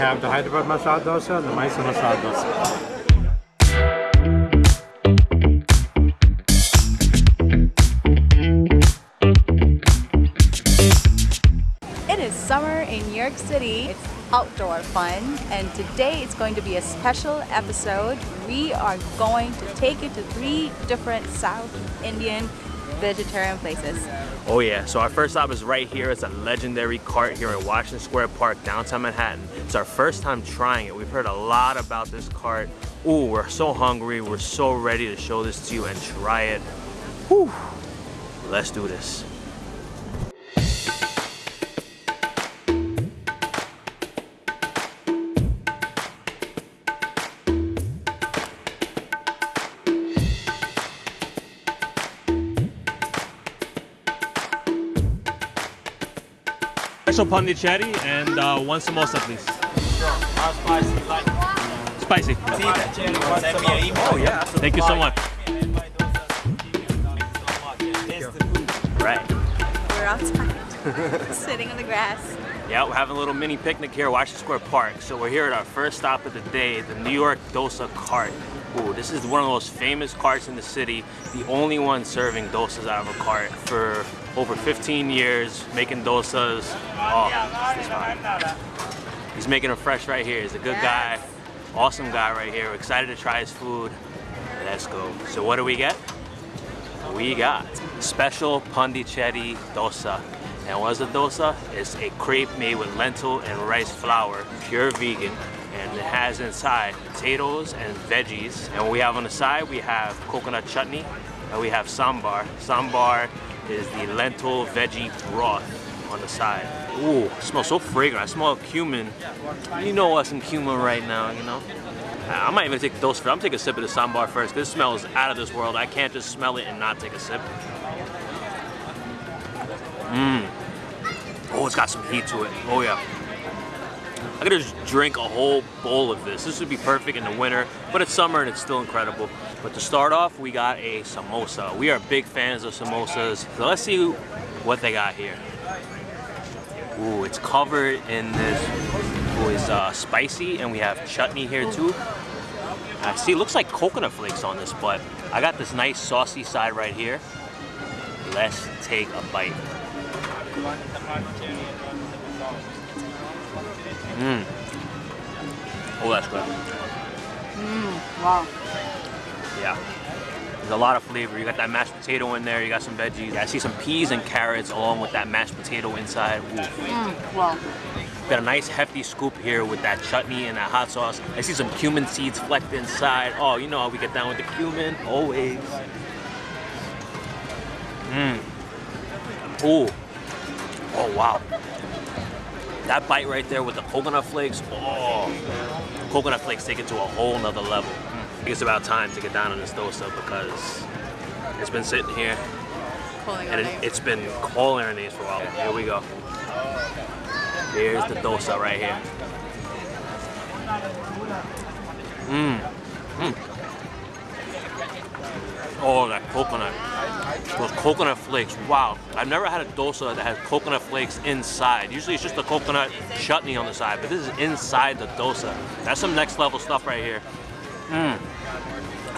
have the Hyderabad masala dosa and the Mysore masala dosa. It is summer in New York City. It's outdoor fun, and today it's going to be a special episode. We are going to take you to three different South Indian vegetarian places. Oh yeah, so our first stop is right here. It's a legendary cart here in Washington Square Park, downtown Manhattan. It's our first time trying it. We've heard a lot about this cart. Ooh, we're so hungry. We're so ready to show this to you and try it. Whew. Let's do this. Special pondicherry and uh, one samosa, please. Spicy. Oh yeah. Thank you so much. Right. We're outside, sitting on the grass. Yeah, we're having a little mini picnic here at Washington Square Park. So we're here at our first stop of the day, the New York Dosa Cart. Ooh, this is one of the most famous carts in the city. The only one serving dosas out of a cart for over 15 years, making dosas. Oh. He's making them fresh right here. He's a good guy, awesome guy right here. We're excited to try his food. Let's go. So what do we get? We got special pondicherry dosa. And what's a dosa? It's a crepe made with lentil and rice flour, pure vegan. And it has inside potatoes and veggies. And we have on the side, we have coconut chutney and we have sambar. Sambar is the lentil veggie broth on the side. Ooh, smells so fragrant. I smell cumin. You know us in cumin right now, you know? I might even take the dose for I'm taking a sip of the sambar first. This smells out of this world. I can't just smell it and not take a sip. Mmm. Oh, it's got some heat to it. Oh yeah. I could just drink a whole bowl of this. This would be perfect in the winter, but it's summer and it's still incredible. But to start off, we got a samosa. We are big fans of samosas. So let's see what they got here. Ooh, it's covered in this, ooh, it's uh, spicy, and we have chutney here too. I see, it looks like coconut flakes on this, but I got this nice saucy side right here. Let's take a bite. Mmm. Oh, that's good. Mmm, wow. Yeah. There's a lot of flavor. You got that mashed potato in there, you got some veggies. I see some peas and carrots along with that mashed potato inside. Ooh. Mmm, wow. Got a nice hefty scoop here with that chutney and that hot sauce. I see some cumin seeds flecked inside. Oh, you know how we get down with the cumin, always. Mmm. Ooh. Oh, wow. That bite right there with the coconut flakes, oh. Coconut flakes take it to a whole nother level. Hmm. I think it's about time to get down on this dosa because it's been sitting here Calling and it, it's been calling our names for a while. Here we go. Here's the dosa right here. Mmm. Mmm. Oh, that coconut. Those coconut flakes. Wow. I've never had a dosa that has coconut flakes inside. Usually it's just the coconut chutney on the side, but this is inside the dosa. That's some next level stuff right here. Mmm.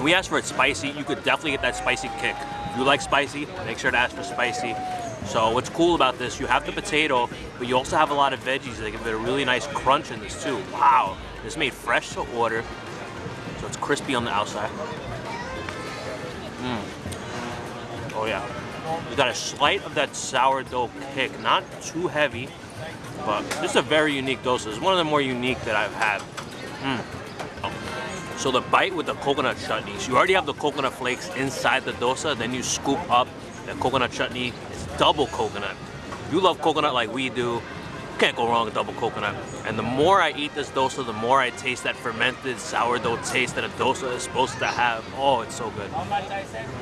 We asked for it spicy. You could definitely get that spicy kick. If you like spicy, make sure to ask for spicy. So what's cool about this, you have the potato, but you also have a lot of veggies that give it a really nice crunch in this too. Wow. This made fresh to order. So it's crispy on the outside. Mmm. Oh yeah. You got a slight of that sourdough kick, not too heavy, but this is a very unique dosa. It's one of the more unique that I've had. Mm. So the bite with the coconut chutney, so you already have the coconut flakes inside the dosa, then you scoop up the coconut chutney. It's double coconut. You love coconut like we do, can't go wrong with double coconut. And the more I eat this dosa, the more I taste that fermented sourdough taste that a dosa is supposed to have. Oh, it's so good.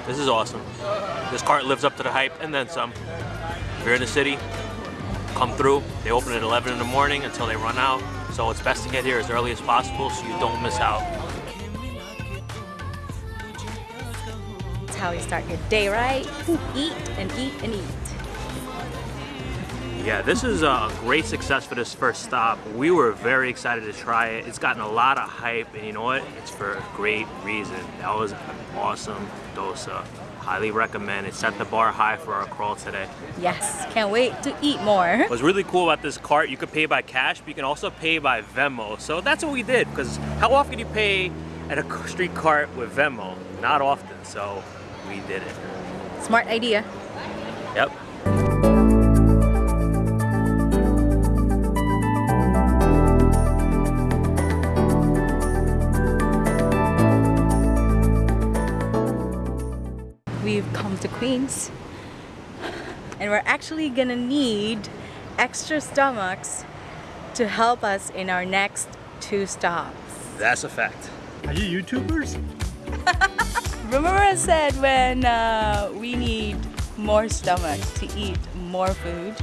This is awesome. This cart lives up to the hype and then some. If you're in the city, come through. They open at 11 in the morning until they run out. So it's best to get here as early as possible so you don't miss out. That's how you start your day, right? Eat and eat and eat. Yeah, this is a great success for this first stop. We were very excited to try it. It's gotten a lot of hype, and you know what? It's for a great reason. That was an awesome dosa. Highly recommend. It set the bar high for our crawl today. Yes, can't wait to eat more. What's really cool about this cart, you could pay by cash, but you can also pay by Venmo. So that's what we did, because how often do you pay at a street cart with Venmo? Not often, so we did it. Smart idea. Yep. To Queens and we're actually gonna need extra stomachs to help us in our next two stops. That's a fact. Are you YouTubers? Remember I said when uh, we need more stomach to eat more food?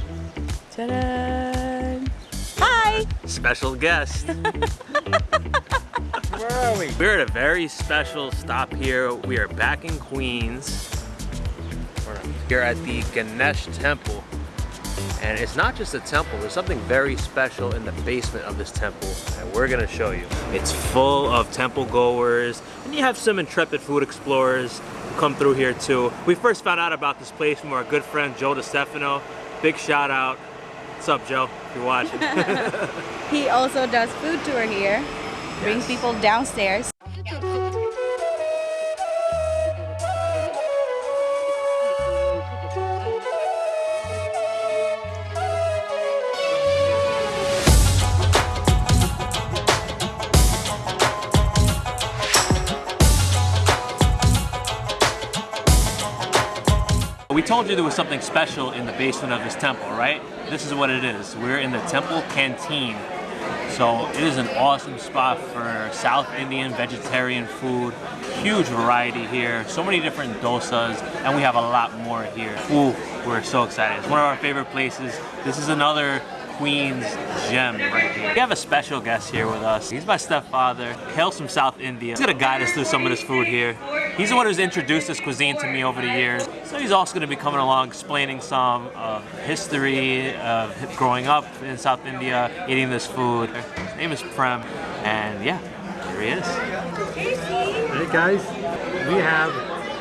Ta-da! Hi! Special guest. Where are we? We're at a very special stop here. We are back in Queens. We're here at the Ganesh Temple. And it's not just a temple, there's something very special in the basement of this temple and we're gonna show you. It's full of temple goers and you have some intrepid food explorers who come through here too. We first found out about this place from our good friend Joe DiStefano. Big shout out. What's up Joe, if you're watching? He also does food tour here, brings people downstairs. We told you there was something special in the basement of this temple, right? This is what it is. We're in the temple canteen. So it is an awesome spot for South Indian vegetarian food. Huge variety here. So many different dosas, and we have a lot more here. Ooh, we're so excited. It's one of our favorite places. This is another Queens gem right here. We have a special guest here with us. He's my stepfather, hails from South India. He's gonna guide us through some of this food here. He's the one who's introduced this cuisine to me over the years. So he's also gonna be coming along explaining some history of growing up in South India, eating this food. His name is Prem, and yeah, here he is. Hey guys, we have,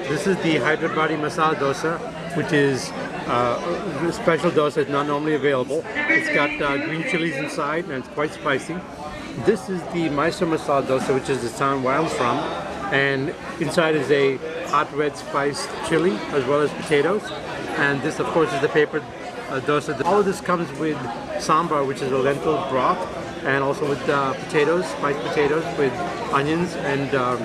this is the Hyderabadi masala dosa, which is uh, special dosa. that's not normally available. It's got uh, green chilies inside and it's quite spicy. This is the Mysore masala dosa, which is the town where I'm from. And inside is a hot red spiced chili as well as potatoes. And this, of course, is the paper uh, dosa. All of this comes with sambar, which is a lentil broth, and also with uh, potatoes, spiced potatoes with onions and um,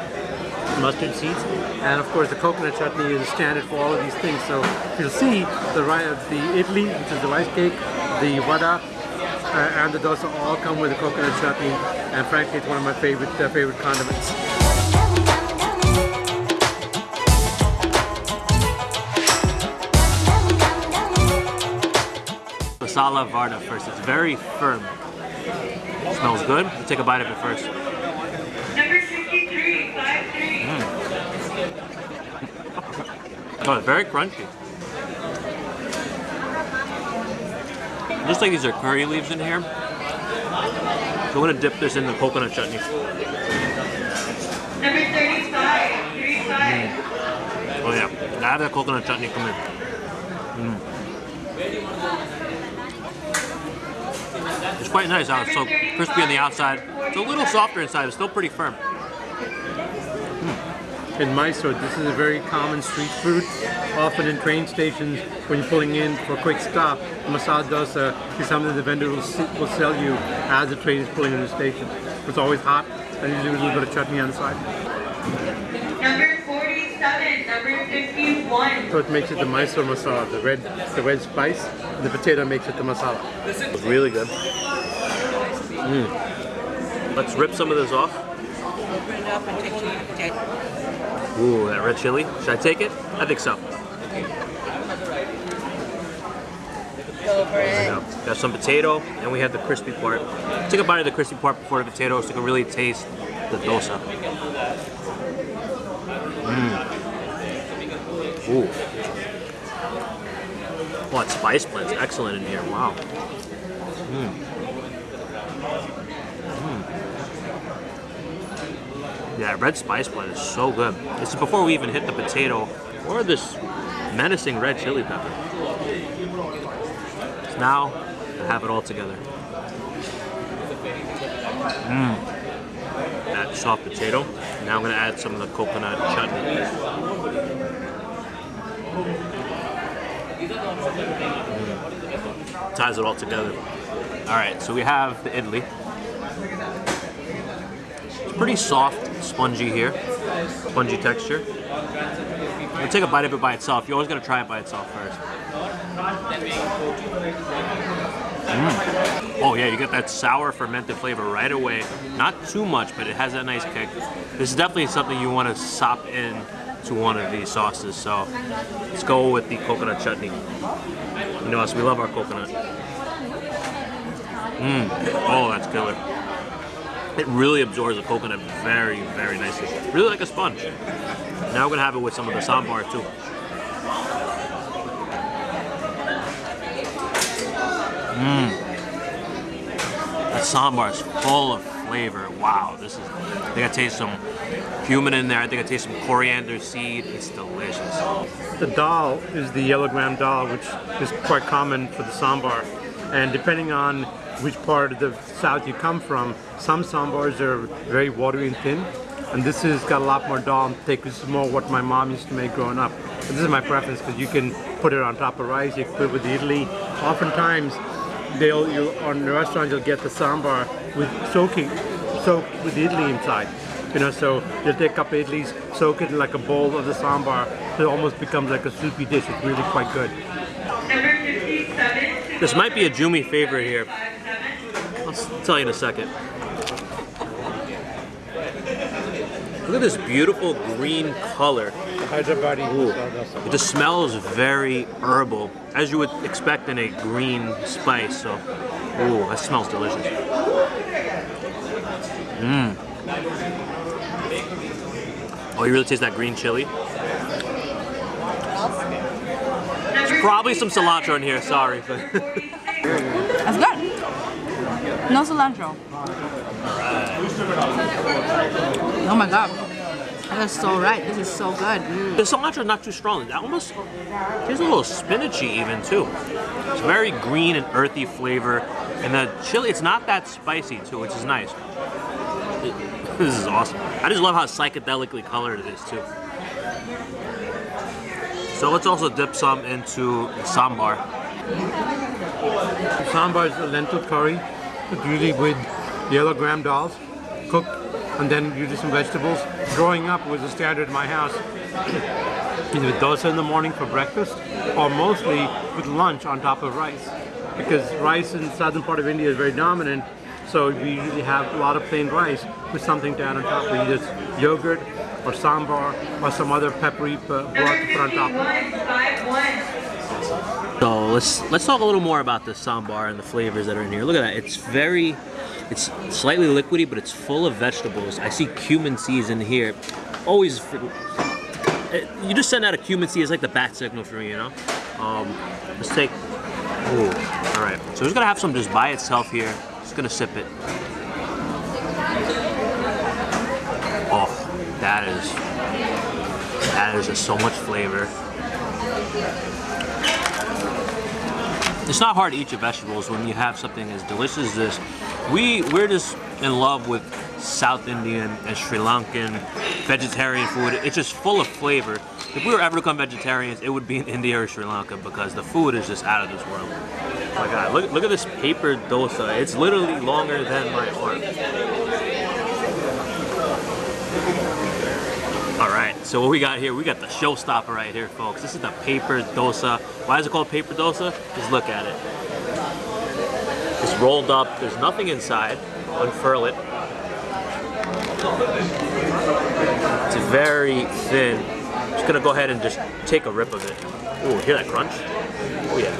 mustard seeds. And of course, the coconut chutney is standard for all of these things. So you'll see the the idli, which is the rice cake, the vada, uh, and the dosa all come with the coconut chutney. And frankly, it's one of my favorite uh, favorite condiments. Masala Vada first. It's very firm. Smells good. Let's take a bite of it first. Oh, it's very crunchy. Just like these are curry leaves in here. So I'm gonna dip this in the coconut chutney. Number 35, 35. Oh yeah, have that coconut chutney come in. Mm. It's quite nice how it's so crispy on the outside. It's a little softer inside, but still pretty firm. In Mysore, this is a very common street food. Often in train stations, when you're pulling in for a quick stop, masala dosa is something the vendor will, s- will sell you as the train is pulling into the station. It's always hot, and usually with a little bit of chutney on the side. Number 47, number 51. So it makes it the Mysore masala, the red, the red spice, the potato makes it the masala. It's really good. Mm. Let's rip some of this off. Ooh, that red chili. Should I take it? I think so. Go for There it. we go. Got some potato, and we have the crispy part. Take a bite of the crispy part before the potato so you can really taste the dosa. Mm. Ooh. Oh, that spice blend's excellent in here. Wow. Mm. Yeah, red spice blend is so good. This is before we even hit the potato or this menacing red chili pepper. So now I have it all together. Mmm. That soft potato. Now I'm gonna add some of the coconut chutney. Mm. Ties it all together. All right, so we have the idli. It's pretty soft, spongy here, spongy texture. We'll take a bite of it by itself. You always gotta try it by itself first. Mm. Oh yeah, you get that sour fermented flavor right away. Not too much, but it has that nice kick. This is definitely something you want to sop in to one of these sauces. So let's go with the coconut chutney. You know us, we love our coconut. Mmm. Oh, that's killer. It really absorbs the coconut very, very nicely. Really like a sponge. Now we're gonna have it with some of the sambar too. Mmm. That sambar is full of flavor. Wow, this is. I think I taste some cumin in there. I think I taste some coriander seed. It's delicious. The dal is the yellow gram dal, which is quite common for the sambar. And depending on which part of the south you come from, some sambars are very watery and thin, and this has got a lot more dal and thick. This is more what my mom used to make growing up. And this is my preference because you can put it on top of rice, you can put it with idli. Oftentimes, they'll you on the restaurant you'll get the sambar with soaking, soaked with idli inside. You know, so you'll take up idlis, soak it in like a bowl of the sambar, so it almost becomes like a soupy dish. It's really quite good. This might be a Jumi favorite here. I'll tell you in a second. Look at this beautiful green color. Hyderabadi It just smells very herbal, as you would expect in a green spice. So, ooh, that smells delicious. Mmm. Oh, you really taste that green chili? Probably some cilantro in here. Sorry, That's good. No cilantro. Oh my god. That's so right. This is so good. Mm. the cilantro is not too strong. That almost tastes a little spinachy even too. It's very green and earthy flavor, and the chili it's not that spicy too, which is nice. It- this is awesome. I just love how psychedelically colored it is too. So let's also dip some into the sambar. Sambar is a lentil curry, it's usually with yellow gram dals, cooked, and then usually some vegetables. Growing up was a standard in my house. Either dosa in the morning for breakfast, or mostly with lunch on top of rice. Because rice in the southern part of India is very dominant, so we usually have a lot of plain rice with something to add on top. We either yogurt or sambar or some other peppery uh, broth to put on top. 51. 51. So let's let's talk a little more about the sambar and the flavors that are in here. Look at that. It's very it's slightly liquidy, but it's full of vegetables. I see cumin seeds in here. Always you just send out a cumin seed, it's like the bat signal for me, you know? Um, let's take Ooh, all right. So we're gonna have some just by itself here. Just gonna sip it. Oh, that is that is just so much flavor. It's not hard to eat your vegetables when you have something as delicious as this. We we're just in love with South Indian and Sri Lankan vegetarian food. It's just full of flavor. If we were ever to become vegetarians, it would be in India or Sri Lanka because the food is just out of this world. Oh my god, look look at this paper dosa. It's literally longer than my arm. All right, so what we got here, we got the showstopper right here, folks. This is the paper dosa. Why is it called paper dosa? Just look at it. It's rolled up. There's nothing inside. Unfurl it. It's very thin. Just gonna go ahead and just take a rip of it. Ooh, hear that crunch? Oh yeah.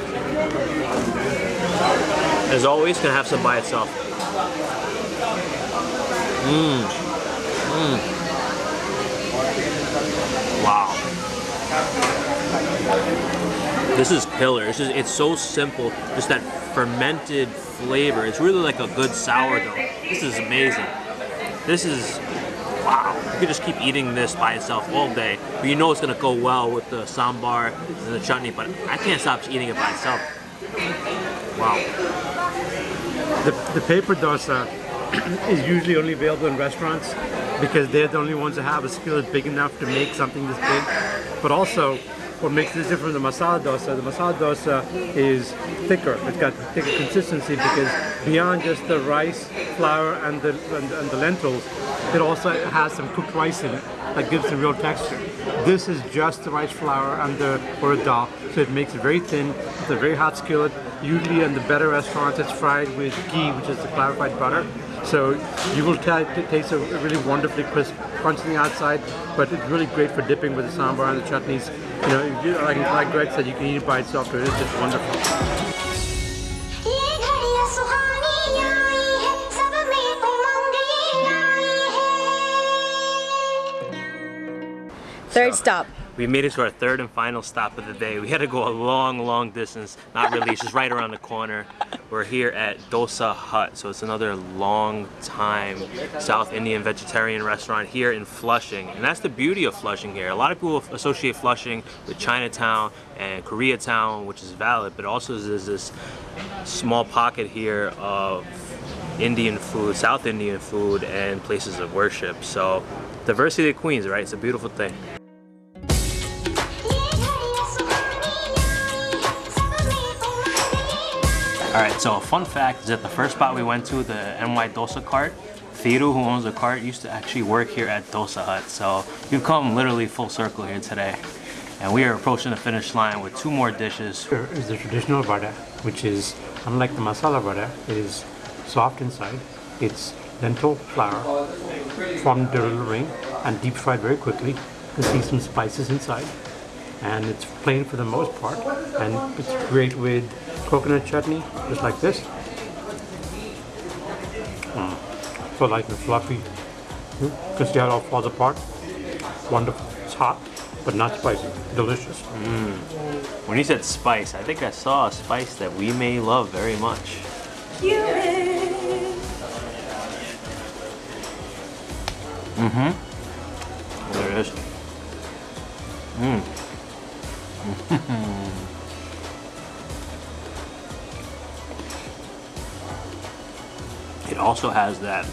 As always, gonna have some by itself. Mmm. Mmm. Wow. This is killer. It's just it's so simple. Just that fermented flavor. It's really like a good sourdough. This is amazing. This is wow. You could just keep eating this by itself all day. But you know it's gonna go well with the sambar and the chutney, but I can't stop eating it by itself. Wow. The, the paper dosa is usually only available in restaurants because they're the only ones that have a skillet big enough to make something this big. But also, what makes this different from the masala dosa, the masala dosa is thicker. It's got thicker consistency because beyond just the rice, flour, and the, and, and the lentils, it also has some cooked rice in it that gives the real texture. This is just the rice flour and the urad dal, so it makes it very thin. It's a very hot skillet. Usually in the better restaurants, it's fried with ghee, which is the clarified butter. So you will taste a really wonderfully crisp crunch on the outside, but it's really great for dipping with the sambar and the chutneys. You know, you, like, like Greg said, you can eat it by itself, but it is just wonderful. Third stop. We made it to our third and final stop of the day. We had to go a long, long distance, not really, it's just right around the corner. We're here at Dosa Hut, so it's another long time South Indian vegetarian restaurant here in Flushing. And that's the beauty of Flushing here. A lot of people associate Flushing with Chinatown and Koreatown, which is valid, but also there's this small pocket here of Indian food, South Indian food, and places of worship. So, diversity of Queens, right? It's a beautiful thing. All right, so a fun fact is that the first spot we went to, the NY Dosa cart, Thiru, who owns the cart, used to actually work here at Dosa Hut. So you've come literally full circle here today. And we are approaching the finish line with two more dishes. Here is the traditional vada, which is unlike the masala vada, it is soft inside. It's lentil flour a little ring and deep fried very quickly. You see some spices inside. And it's plain for the most part. And it's great with coconut chutney, just like this. Mm. So light and fluffy. You can see how it all falls apart. Wonderful. It's hot, but not spicy. Delicious. When you said spice, I think I saw a spice that we may love very much. Mm-hmm. There it is. It also has that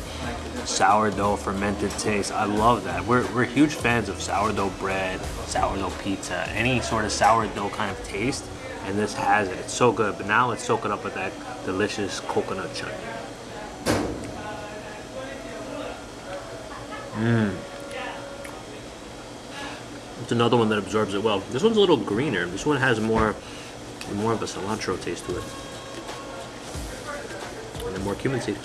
sourdough fermented taste. I love that. We're, we're huge fans of sourdough bread, sourdough pizza, any sort of sourdough kind of taste. And this has it. It's so good. But now let's soak it up with that delicious coconut chutney. Mmm. It's another one that absorbs it well. This one's a little greener. This one has more, more of a cilantro taste to it. And then more cumin seed.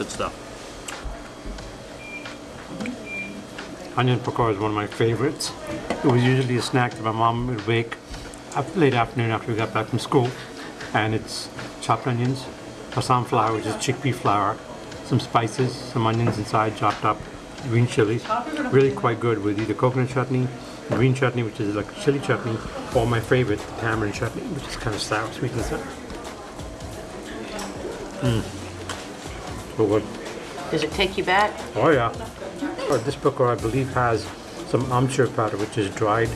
Good stuff. Mm-hmm. Onion pakora is one of my favorites. It was usually a snack that my mom would make up late afternoon after we got back from school. And it's chopped onions, Assam flour, which is chickpea flour, some spices, some onions inside chopped up, green chilies. Really quite good with either coconut chutney, green chutney, which is like chili chutney, or my favorite, tamarind chutney, which is kind of sour, sweet and sour. Mmm. Oh, good. Does it take you back? Oh yeah. Oh, this pakora I believe has some amchur powder, which is dried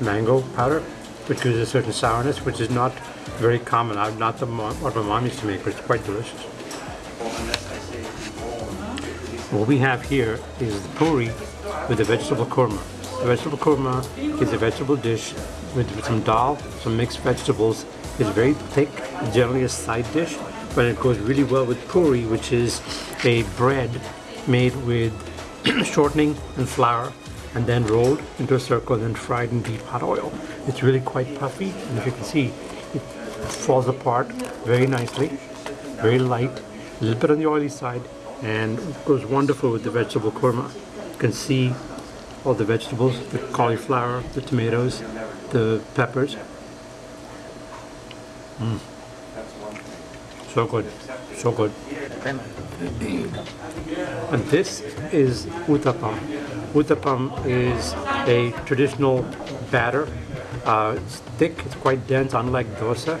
mango powder, which gives a certain sourness, which is not very common. I'm not the what my mom used to make, but it's quite delicious. What we have here is the puri with the vegetable korma. The vegetable korma is a vegetable dish with some dal, some mixed vegetables. It's very thick, generally a side dish, but it goes really well with puri, which is a bread made with shortening and flour and then rolled into a circle and fried in deep hot oil. It's really quite puffy, and as you can see, it falls apart very nicely, very light, a little bit on the oily side, and goes wonderful with the vegetable korma. You can see all the vegetables, the cauliflower, the tomatoes, the peppers. Mm. So good, so good. And this is uttapam. Uttapam is a traditional batter Uh, it's thick, it's quite dense, unlike dosa.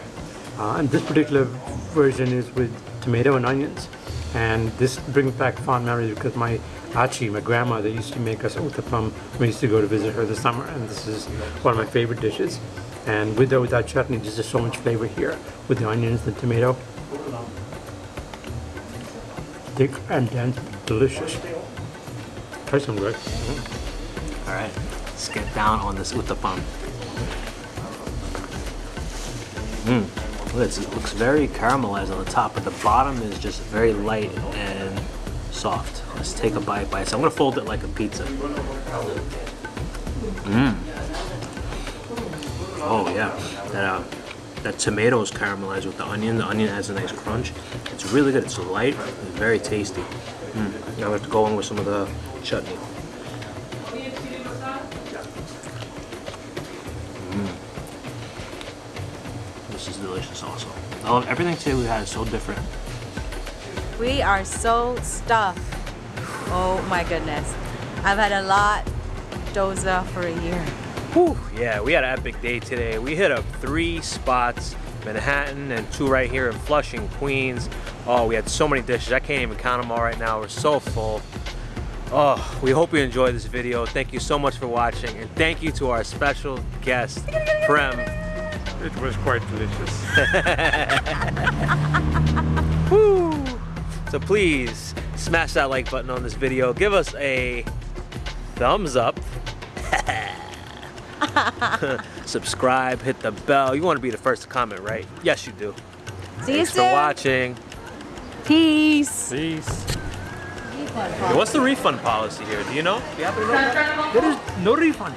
Uh, and this particular version is with tomato and onions. And this brings back fond memories because my achi, my grandmother, used to make us uttapam we used to go to visit her this summer. And this is one of my favorite dishes. And with or without chutney, there's just so much flavor here with the onions, the tomato. Thick and dense, delicious. Try some, Greg. All right, let's get down on this uttapam. Mmm, it looks very caramelized on the top, but the bottom is just very light and soft. Let's take a bite by itself. I'm gonna fold it like a pizza. Mmm. Oh yeah, that uh, that tomato is caramelized with the onion. The onion has a nice crunch. It's really good. It's light. It's very tasty. Mm. Now we have to go in with some of the chutney. This is delicious also. I love everything today we had is so different. We are so stuffed. Oh my goodness. I've had a lot dosa for a year. Whew, yeah, we had an epic day today. We hit up three spots, Manhattan and two right here in Flushing, Queens. Oh, we had so many dishes. I can't even count them all right now. We're so full. Oh, we hope you enjoyed this video. Thank you so much for watching. And thank you to our special guest, Prem. It was quite delicious. Woo! So please smash that like button on this video. Give us a thumbs up. Subscribe, hit the bell. You want to be the first to comment, right? Yes, you do. See you Thanks for watching. Peace. Peace. What's the refund policy here? Do you know? Do you happen to know? There is no refund.